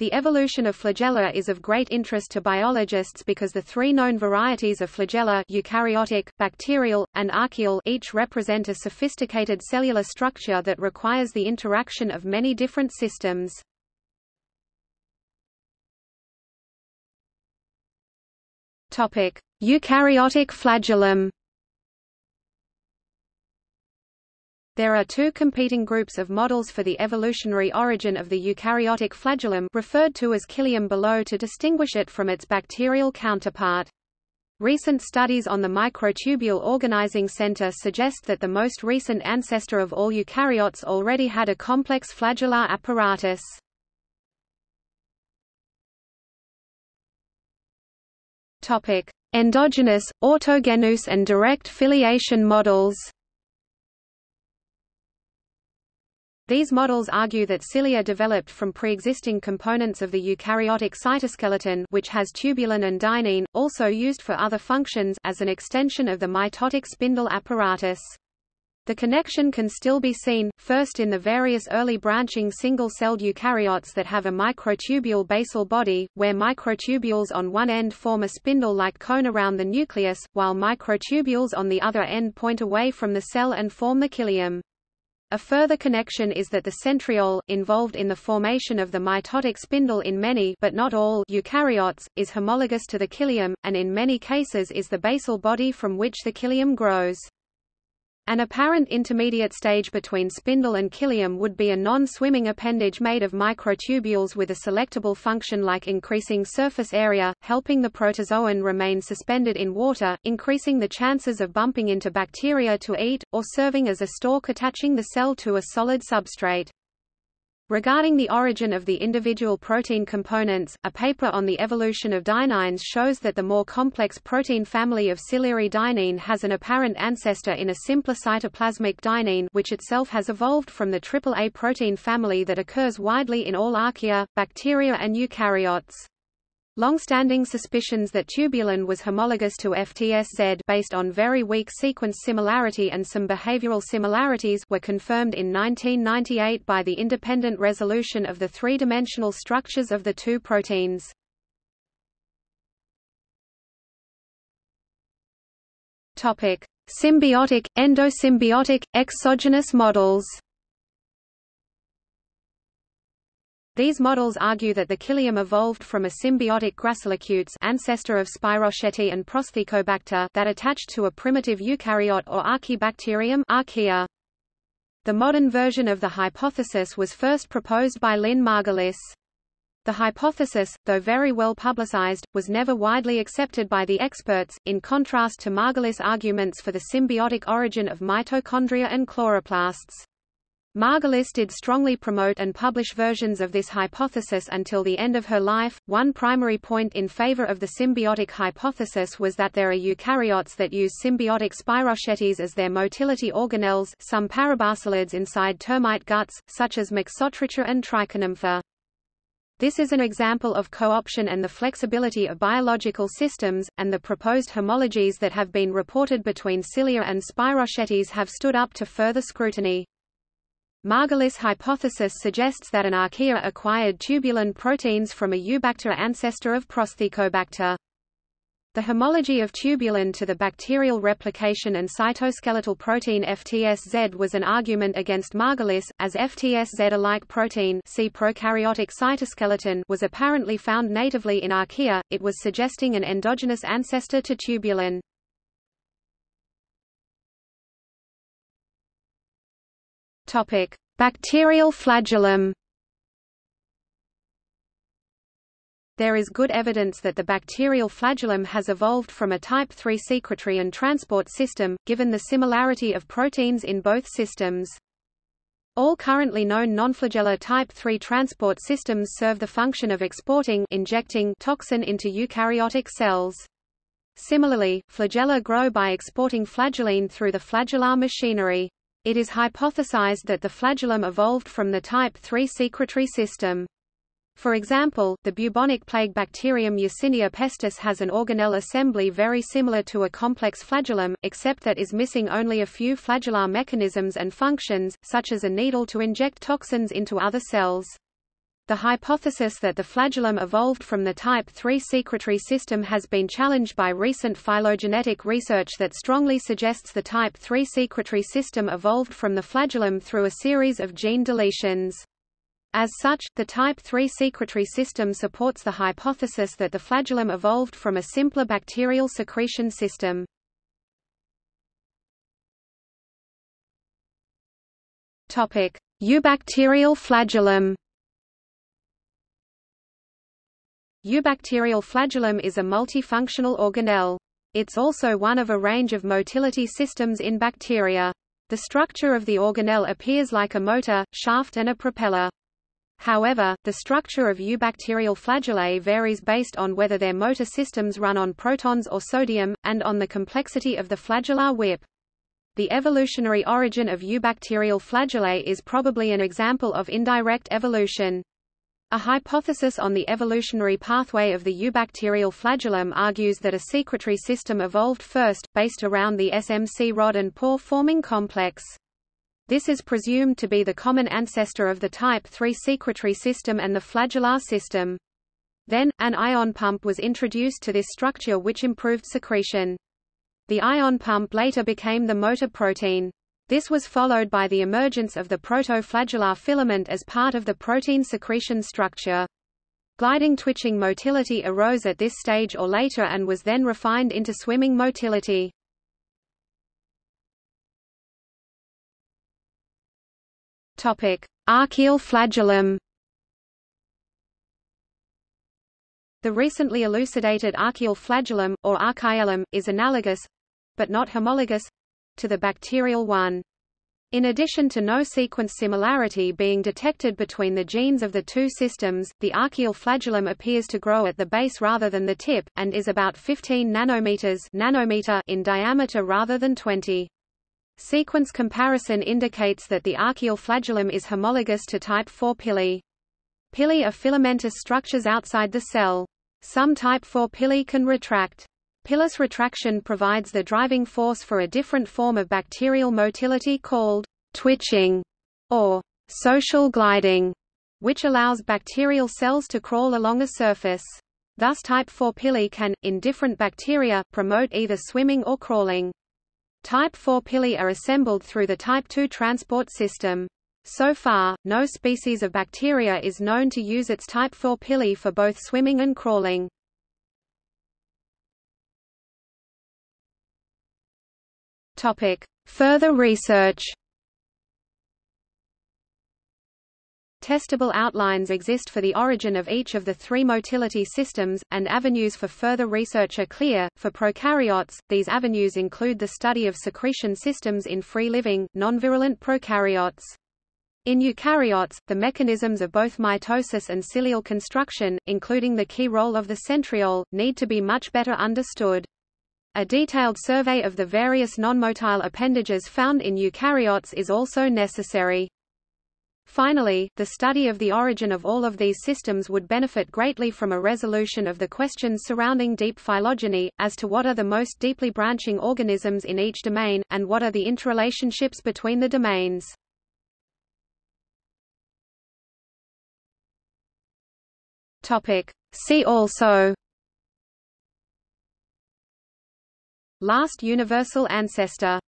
The evolution of flagella is of great interest to biologists because the three known varieties of flagella eukaryotic, bacterial, and archaeal each represent a sophisticated cellular structure that requires the interaction of many different systems. Eukaryotic flagellum There are two competing groups of models for the evolutionary origin of the eukaryotic flagellum referred to as cilium below to distinguish it from its bacterial counterpart. Recent studies on the microtubule organizing center suggest that the most recent ancestor of all eukaryotes already had a complex flagellar apparatus. Topic: Endogenous, autogenous and direct filiation models. These models argue that cilia developed from pre-existing components of the eukaryotic cytoskeleton which has tubulin and dynein, also used for other functions as an extension of the mitotic spindle apparatus. The connection can still be seen, first in the various early branching single-celled eukaryotes that have a microtubule basal body, where microtubules on one end form a spindle-like cone around the nucleus, while microtubules on the other end point away from the cell and form the cilium. A further connection is that the centriole, involved in the formation of the mitotic spindle in many but not all eukaryotes, is homologous to the cilium, and in many cases is the basal body from which the cilium grows. An apparent intermediate stage between spindle and cilium would be a non-swimming appendage made of microtubules with a selectable function like increasing surface area, helping the protozoan remain suspended in water, increasing the chances of bumping into bacteria to eat, or serving as a stalk attaching the cell to a solid substrate. Regarding the origin of the individual protein components, a paper on the evolution of dyneins shows that the more complex protein family of ciliary dynein has an apparent ancestor in a simpler cytoplasmic dynein which itself has evolved from the AAA protein family that occurs widely in all archaea, bacteria and eukaryotes. Long-standing suspicions that tubulin was homologous to FTSZ based on very weak sequence similarity and some behavioral similarities were confirmed in 1998 by the independent resolution of the three-dimensional structures of the two proteins. Topic: Symbiotic, endosymbiotic, exogenous models. These models argue that the cilium evolved from a symbiotic gracilicutes ancestor of Spirochaete and Prosthecobacter that attached to a primitive eukaryote or Archaebacterium archaea. The modern version of the hypothesis was first proposed by Lynn Margulis. The hypothesis, though very well publicized, was never widely accepted by the experts, in contrast to Margulis' arguments for the symbiotic origin of mitochondria and chloroplasts. Margulis did strongly promote and publish versions of this hypothesis until the end of her life. One primary point in favor of the symbiotic hypothesis was that there are eukaryotes that use symbiotic spirochetes as their motility organelles, some parabasalids inside termite guts, such as Mixotricha and Trichonympha. This is an example of co-option and the flexibility of biological systems, and the proposed homologies that have been reported between cilia and spirochetes have stood up to further scrutiny. Margulis' hypothesis suggests that an archaea acquired tubulin proteins from a eubacter ancestor of Prosthecobacter. The homology of tubulin to the bacterial replication and cytoskeletal protein FTSZ was an argument against Margulis, as FTSZ-alike protein see prokaryotic cytoskeleton was apparently found natively in archaea, it was suggesting an endogenous ancestor to tubulin. Topic: Bacterial flagellum. There is good evidence that the bacterial flagellum has evolved from a type III secretory and transport system, given the similarity of proteins in both systems. All currently known nonflagellar type III transport systems serve the function of exporting injecting toxin into eukaryotic cells. Similarly, flagella grow by exporting flagellin through the flagellar machinery. It is hypothesized that the flagellum evolved from the type III secretory system. For example, the bubonic plague bacterium Yersinia pestis has an organelle assembly very similar to a complex flagellum, except that is missing only a few flagellar mechanisms and functions, such as a needle to inject toxins into other cells. The hypothesis that the flagellum evolved from the type III secretory system has been challenged by recent phylogenetic research that strongly suggests the type III secretory system evolved from the flagellum through a series of gene deletions. As such, the type III secretory system supports the hypothesis that the flagellum evolved from a simpler bacterial secretion system. Eubacterial flagellum Eubacterial flagellum is a multifunctional organelle. It's also one of a range of motility systems in bacteria. The structure of the organelle appears like a motor, shaft and a propeller. However, the structure of eubacterial flagellae varies based on whether their motor systems run on protons or sodium, and on the complexity of the flagellar whip. The evolutionary origin of eubacterial flagellae is probably an example of indirect evolution. A hypothesis on the evolutionary pathway of the eubacterial flagellum argues that a secretory system evolved first, based around the SMC rod and pore forming complex. This is presumed to be the common ancestor of the type III secretory system and the flagellar system. Then, an ion pump was introduced to this structure which improved secretion. The ion pump later became the motor protein. This was followed by the emergence of the protoflagellar filament as part of the protein secretion structure. Gliding twitching motility arose at this stage or later and was then refined into swimming motility. Archaeal flagellum The recently elucidated archaeal flagellum, or archaellum, is analogous—but not homologous to the bacterial one. In addition to no sequence similarity being detected between the genes of the two systems, the archaeal flagellum appears to grow at the base rather than the tip, and is about 15 nanometers nanometer in diameter rather than 20. Sequence comparison indicates that the archaeal flagellum is homologous to type IV pili. Pili are filamentous structures outside the cell. Some type IV pili can retract. Pilus retraction provides the driving force for a different form of bacterial motility called twitching or social gliding, which allows bacterial cells to crawl along a surface. Thus type IV pili can, in different bacteria, promote either swimming or crawling. Type IV pili are assembled through the type II transport system. So far, no species of bacteria is known to use its type IV pili for both swimming and crawling. Topic. Further research Testable outlines exist for the origin of each of the three motility systems, and avenues for further research are clear. For prokaryotes, these avenues include the study of secretion systems in free-living, non-virulent prokaryotes. In eukaryotes, the mechanisms of both mitosis and cilial construction, including the key role of the centriole, need to be much better understood. A detailed survey of the various non-motile appendages found in eukaryotes is also necessary. Finally, the study of the origin of all of these systems would benefit greatly from a resolution of the questions surrounding deep phylogeny, as to what are the most deeply branching organisms in each domain, and what are the interrelationships between the domains. See also Last universal ancestor